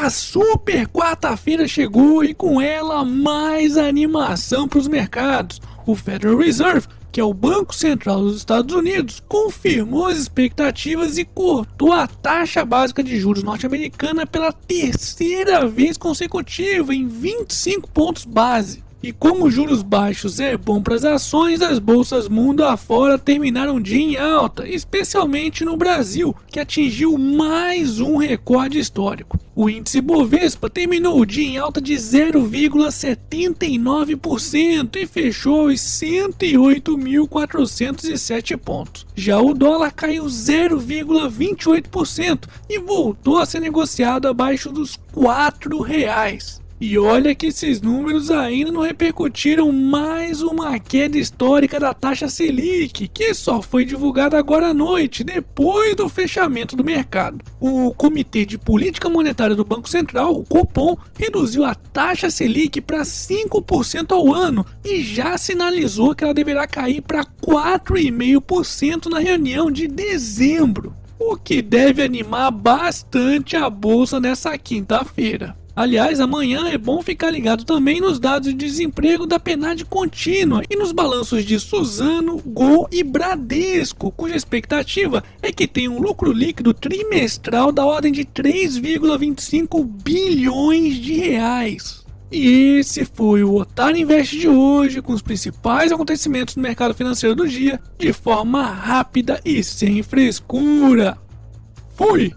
A super quarta-feira chegou e com ela mais animação para os mercados. O Federal Reserve, que é o Banco Central dos Estados Unidos, confirmou as expectativas e cortou a taxa básica de juros norte-americana pela terceira vez consecutiva em 25 pontos base. E como juros baixos é bom para as ações, as bolsas mundo afora terminaram o dia em alta, especialmente no Brasil, que atingiu mais um recorde histórico. O índice Bovespa terminou o dia em alta de 0,79% e fechou os 108.407 pontos. Já o dólar caiu 0,28% e voltou a ser negociado abaixo dos R$ reais. E olha que esses números ainda não repercutiram mais uma queda histórica da taxa Selic, que só foi divulgada agora à noite, depois do fechamento do mercado. O Comitê de Política Monetária do Banco Central, o Copom, reduziu a taxa Selic para 5% ao ano e já sinalizou que ela deverá cair para 4,5% na reunião de dezembro, o que deve animar bastante a bolsa nessa quinta-feira. Aliás, amanhã é bom ficar ligado também nos dados de desemprego da PNAD contínua e nos balanços de Suzano, Gol e Bradesco, cuja expectativa é que tenha um lucro líquido trimestral da ordem de 3,25 bilhões de reais. E esse foi o Otário Invest de hoje, com os principais acontecimentos do mercado financeiro do dia, de forma rápida e sem frescura. Fui!